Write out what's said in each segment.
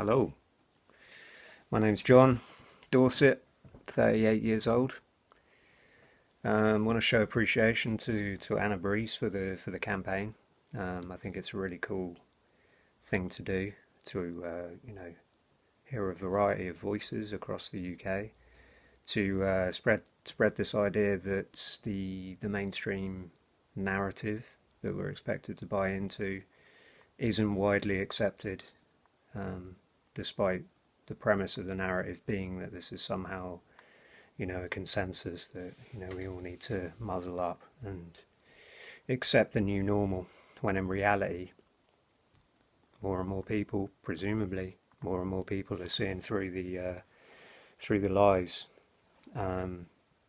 Hello, my name's John Dorset, 38 years old. Um, want to show appreciation to, to Anna Brees for the for the campaign. Um, I think it's a really cool thing to do to uh, you know hear a variety of voices across the UK to uh, spread spread this idea that the the mainstream narrative that we're expected to buy into isn't widely accepted um, despite the premise of the narrative being that this is somehow, you know, a consensus that, you know, we all need to muzzle up and accept the new normal, when in reality, more and more people, presumably, more and more people are seeing through the uh, through the lies, um,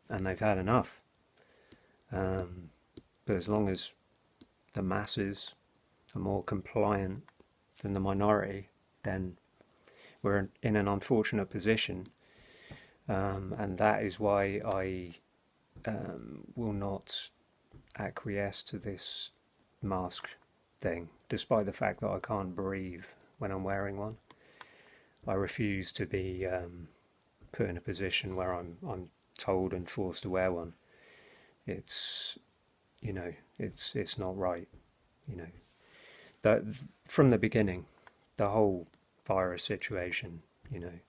and they've had enough. Um, but as long as the masses are more compliant than the minority, then we're in an unfortunate position. Um, and that is why I um, will not acquiesce to this mask thing, despite the fact that I can't breathe when I'm wearing one. I refuse to be um, put in a position where I'm I'm told and forced to wear one. It's you know it's it's not right. You know that from the beginning, the whole virus situation, you know.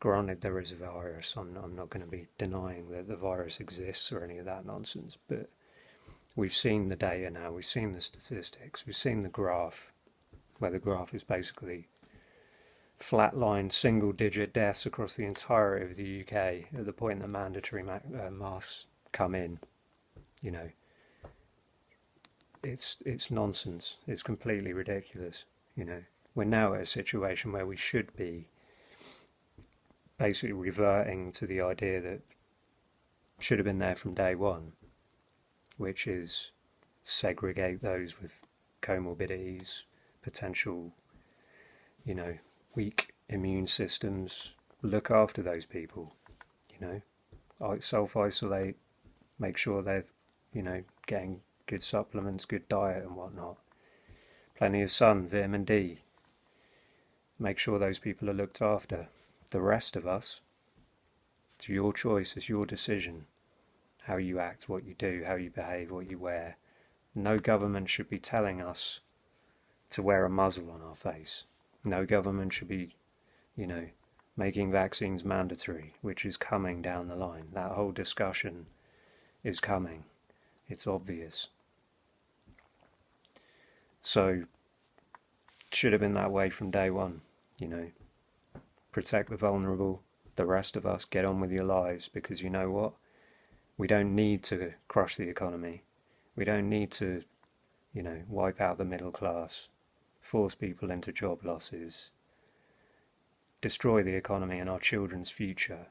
Granted, there is a virus. I'm, I'm not going to be denying that the virus exists or any of that nonsense, but we've seen the data now, we've seen the statistics, we've seen the graph, where the graph is basically flatlined single digit deaths across the entirety of the UK at the point the mandatory ma uh, masks come in. You know, it's it's nonsense. It's completely ridiculous. You know we're now at a situation where we should be basically reverting to the idea that should have been there from day one, which is segregate those with comorbidities, potential, you know, weak immune systems, look after those people, you know, self isolate, make sure they're, you know, getting good supplements, good diet and whatnot. Plenty of sun, vitamin D, make sure those people are looked after. The rest of us, it's your choice, it's your decision. How you act, what you do, how you behave, what you wear. No government should be telling us to wear a muzzle on our face. No government should be, you know, making vaccines mandatory, which is coming down the line. That whole discussion is coming. It's obvious. So should have been that way from day one, you know. Protect the vulnerable, the rest of us get on with your lives because you know what? We don't need to crush the economy. We don't need to, you know, wipe out the middle class, force people into job losses, destroy the economy and our children's future.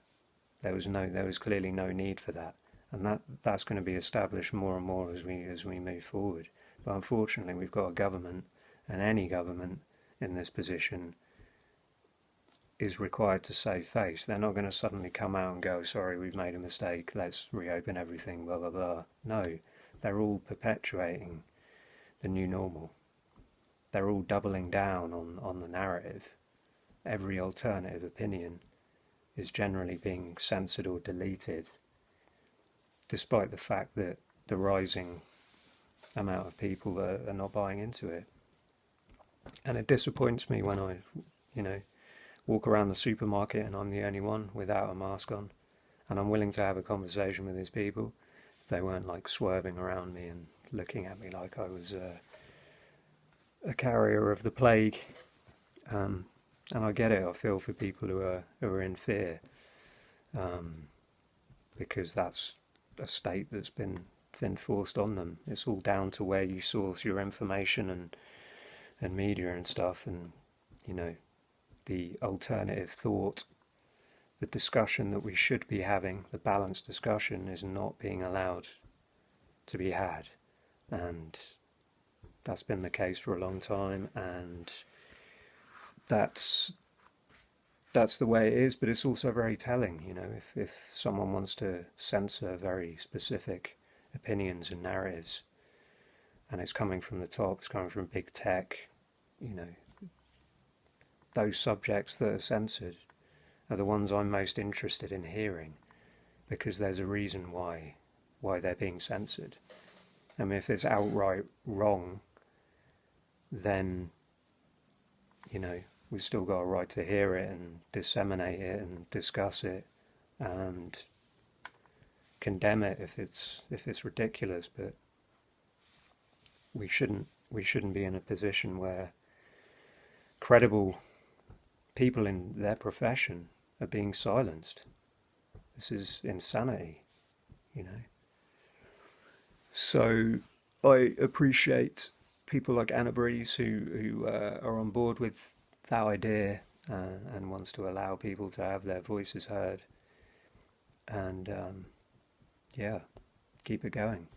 There was no there was clearly no need for that. And that that's going to be established more and more as we as we move forward. But unfortunately we've got a government and any government in this position is required to save face. They're not going to suddenly come out and go, sorry, we've made a mistake, let's reopen everything, blah, blah, blah. No, they're all perpetuating the new normal. They're all doubling down on, on the narrative. Every alternative opinion is generally being censored or deleted, despite the fact that the rising amount of people are, are not buying into it and it disappoints me when I, you know, walk around the supermarket and I'm the only one without a mask on, and I'm willing to have a conversation with these people. If they weren't like swerving around me and looking at me like I was uh, a carrier of the plague, um, and I get it. I feel for people who are who are in fear, um, because that's a state that's been been forced on them. It's all down to where you source your information and and media and stuff and you know the alternative thought the discussion that we should be having the balanced discussion is not being allowed to be had. And that's been the case for a long time and that's that's the way it is but it's also very telling you know if, if someone wants to censor very specific opinions and narratives and it's coming from the top it's coming from big tech you know, those subjects that are censored are the ones I'm most interested in hearing because there's a reason why why they're being censored. I mean, if it's outright wrong, then you know we've still got a right to hear it and disseminate it and discuss it and condemn it if it's if it's ridiculous. But we shouldn't we shouldn't be in a position where credible people in their profession are being silenced. This is insanity, you know. So I appreciate people like Anna Brees who, who uh, are on board with that idea uh, and wants to allow people to have their voices heard. And um, yeah, keep it going.